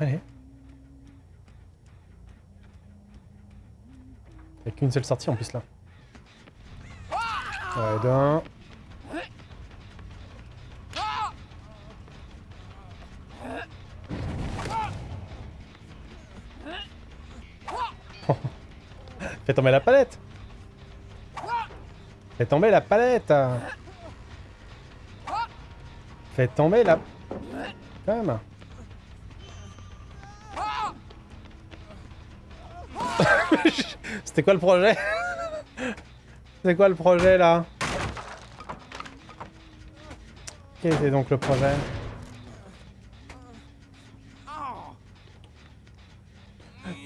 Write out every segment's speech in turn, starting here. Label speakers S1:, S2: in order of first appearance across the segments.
S1: Allez. Il n'y a qu'une seule sortie en plus là. Ouais, d'un. Fais tomber la palette. Fais tomber la palette. Fais tomber la... Même C'était quoi le projet? C'est quoi le projet là? Quel était donc le projet?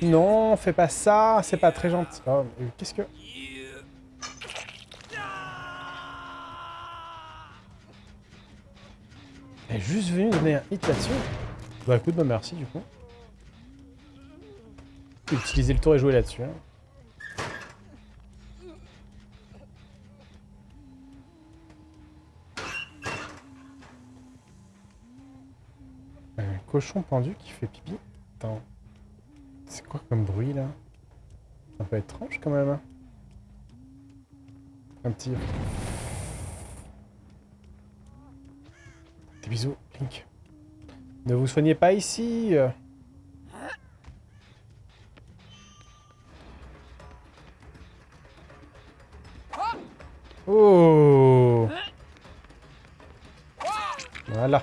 S1: Non, fais pas ça, c'est pas très gentil. Oh, Qu'est-ce que... Elle est juste venue donner un hit là-dessus. Bah écoute, bah merci du coup. Utiliser le tour et jouer là-dessus. Hein. Un cochon pendu qui fait pipi. Attends. C'est quoi comme bruit là? Un peu étrange quand même. hein. Un petit... Des bisous, Link. Ne vous soignez pas ici euh. Oh. Voilà.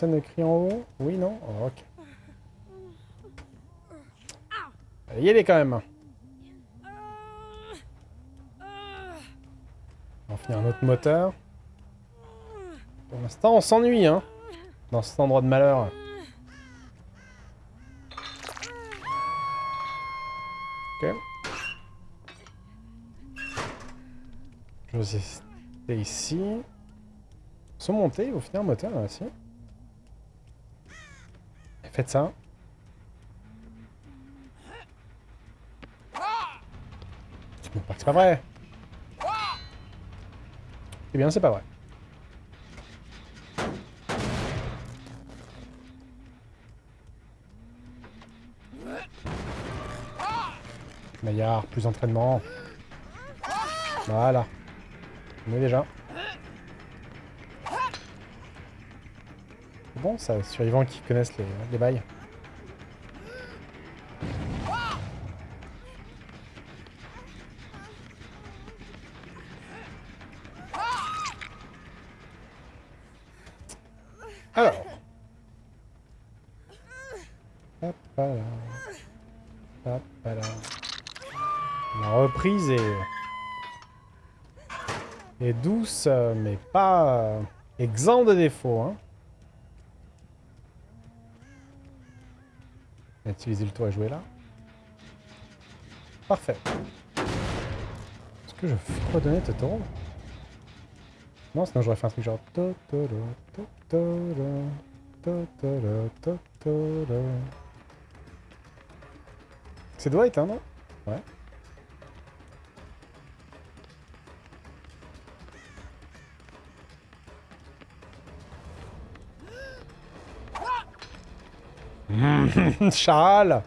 S1: Personne en haut? Oui, non? Oh, Ok. Allez, y aller quand même. On va finir un autre moteur. Pour l'instant, on s'ennuie, hein Dans cet endroit de malheur. Ok. Je vais rester ici. Sont montés au final moteur là aussi. Faites ça. C'est pas vrai. Eh bien, c'est pas vrai. Maillard, plus d'entraînement. Voilà. On est déjà. Bon, ça, survivants qui connaissent les, les bails. Alors. La reprise est... douce, mais pas euh, exempt de défauts. Hein. On va utiliser le tour et jouer là. Parfait. Est-ce que je redonner Totoro Non, sinon j'aurais fait un truc genre... C'est Dwight, hein, non? Ouais. Charles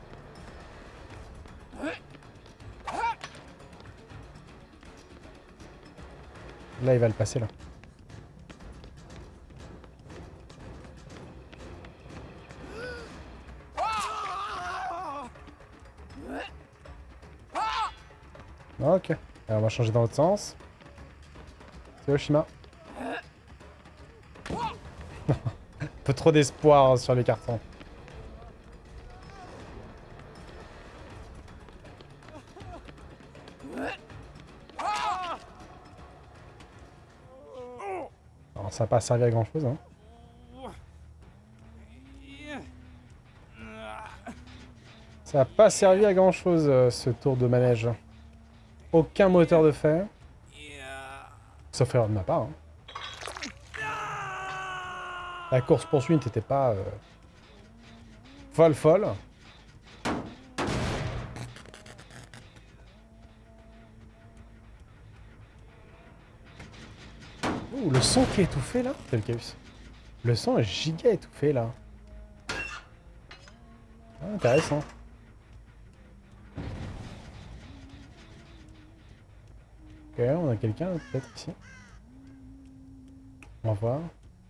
S1: Là, il va le passer, là. Ok. On va changer dans l'autre sens. C'est Oshima. Un peu trop d'espoir sur les cartons. Ça n'a pas servi à grand chose. Hein. Ça n'a pas servi à grand chose ce tour de manège. Aucun moteur de fer. Sauf erreur de ma part. hein. La course-poursuite n'était pas... euh, folle folle. Ouh, le son qui est étouffé là chaos. Le son est giga étouffé là. Ah, intéressant. Ok, on a quelqu'un peut-être ici. On va voir.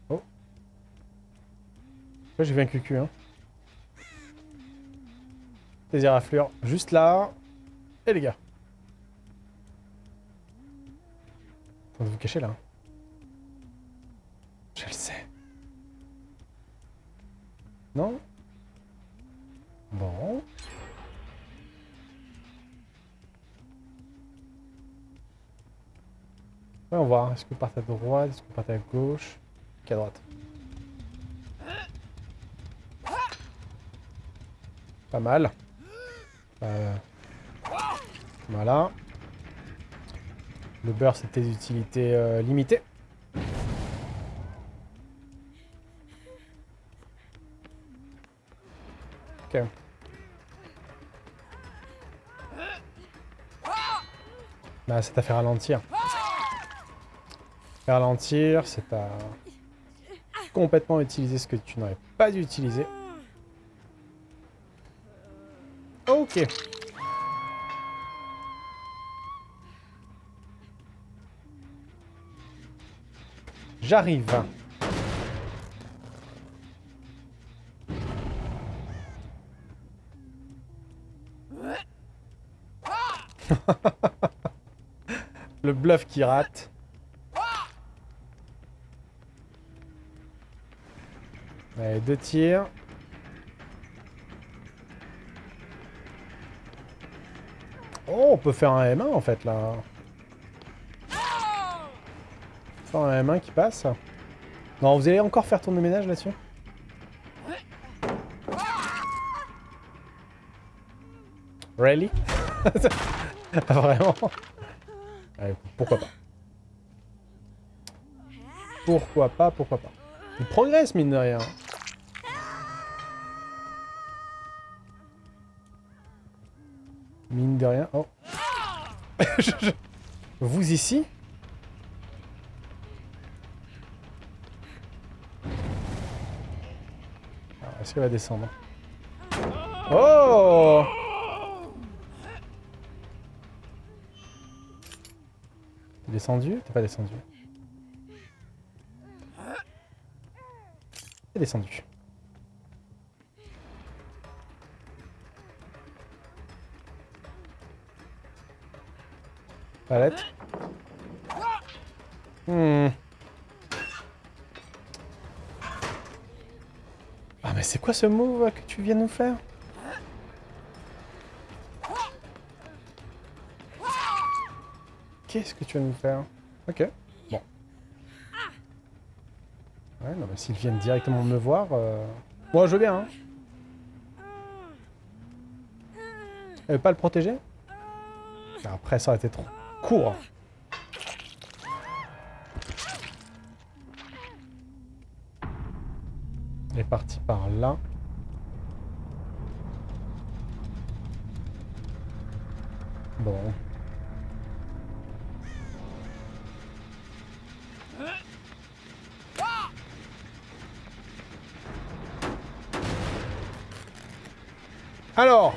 S1: Oh. Là, j'ai vu un cucu, hein. Des éraflures juste là. Et les gars. Faut vous cacher là. Je le sais. Non? Bon. Ouais, on va voir. Est-ce que vous partez à droite? Est-ce que vous partez à gauche? Qu'à droite? Pas mal. Euh, Voilà. Le beurre, c'était d'utilité euh, limitée. Ok. Bah, c'est à faire ralentir. Faire ralentir, c'est à complètement utiliser ce que tu n'aurais pas dû utiliser. Ok. J'arrive. Le bluff qui rate. Allez, deux tirs. Oh, on peut faire un M1 en fait là. Faire un M1 qui passe. Non, vous allez encore faire tourner ménage là-dessus Really? Vraiment Allez, Pourquoi pas Pourquoi pas, pourquoi pas. Il progresse, mine de rien. Mine de rien. Oh. Vous ici? Ah, Est-ce qu'elle va descendre? Oh descendu? T'es pas descendu. T'es descendu. Palette. Hmm. Ah mais c'est quoi ce move que tu viens nous faire? Qu'est-ce que tu vas nous faire? Ok, bon. Ouais, non mais s'ils viennent directement me voir... Euh... Moi je veux bien, hein. Elle veut pas le protéger? Après ça aurait été trop court. Elle est partie par là. Bon. Alors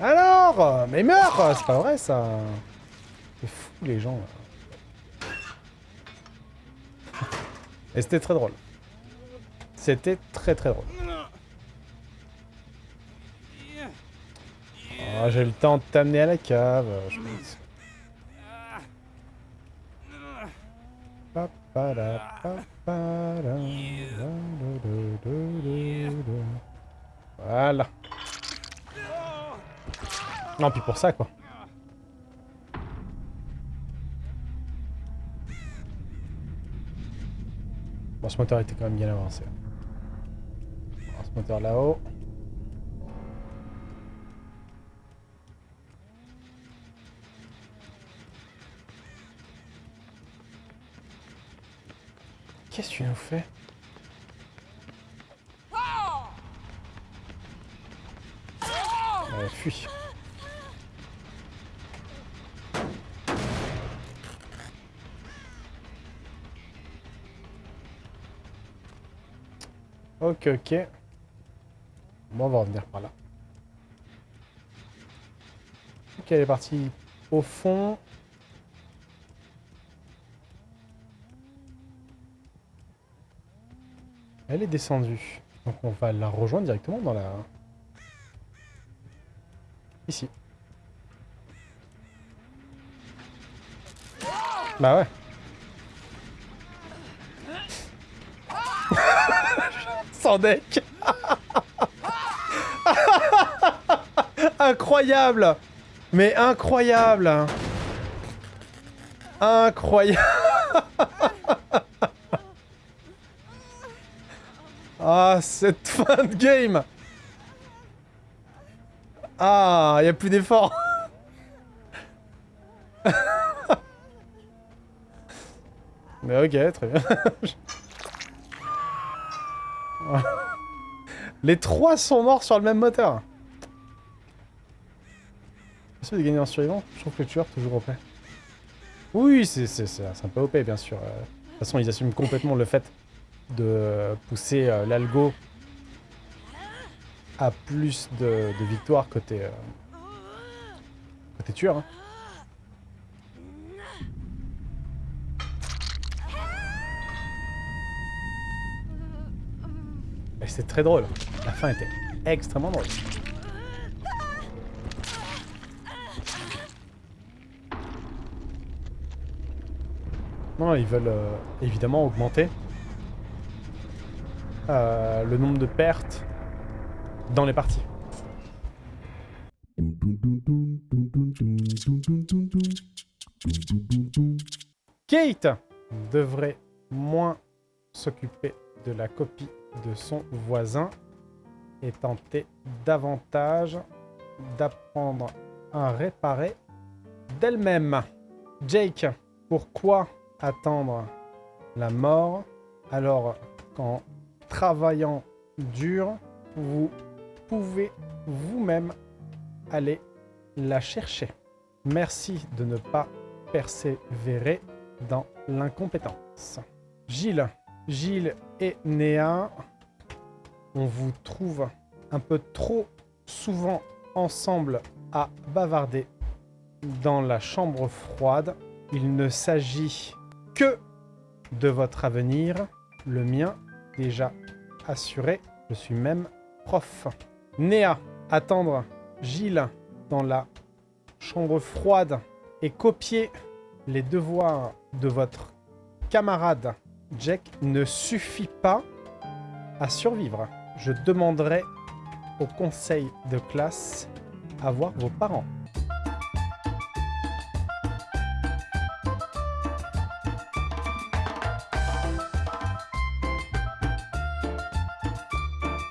S1: Alors Mais meurs C'est pas vrai ça C'est fou les gens là. Et c'était très drôle. C'était très très drôle. Oh, J'ai le temps de t'amener à la cave, je pense. Voilà. Non, puis pour ça, quoi. Bon, ce moteur était quand même bien avancé. Ce moteur là-haut. Qu'est-ce que tu nous fais? Euh, fuis. Ok, ok. Bon, on va revenir par là. Ok, elle est partie au fond. Elle est descendue. Donc on va la rejoindre directement dans la... Ici. Bah ouais. Sans deck Incroyable Mais incroyable Incroyable Ah, cette fin de game Ah, il a plus d'efforts Mais ok, très bien. Les trois sont morts sur le même moteur. Possible de gagner en survivant Je trouve que le tueur toujours OP. Oui, c'est un peu OP, bien sûr. Euh, de toute façon, ils assument complètement le fait de pousser euh, l'algo à plus de, victoires côté, euh, côté tueur. Hein. C'est très drôle. La fin était extrêmement drôle. Non, ils veulent euh, évidemment augmenter euh, le nombre de pertes dans les parties. Kate devrait moins s'occuper de la copie de son voisin et tenter davantage d'apprendre à réparer d'elle-même. Jake, pourquoi attendre la mort alors qu'en travaillant dur, vous pouvez vous-même aller la chercher. Merci de ne pas persévérer dans l'incompétence. Gilles, Gilles et Néa, on vous trouve un peu trop souvent ensemble à bavarder dans la chambre froide. Il ne s'agit que de votre avenir, le mien déjà assuré. Je suis même prof. Néa, attendre Gilles dans la chambre froide et copier les devoirs de votre camarade Jack ne suffit pas à survivre. Je demanderai au conseil de classe à voir vos parents.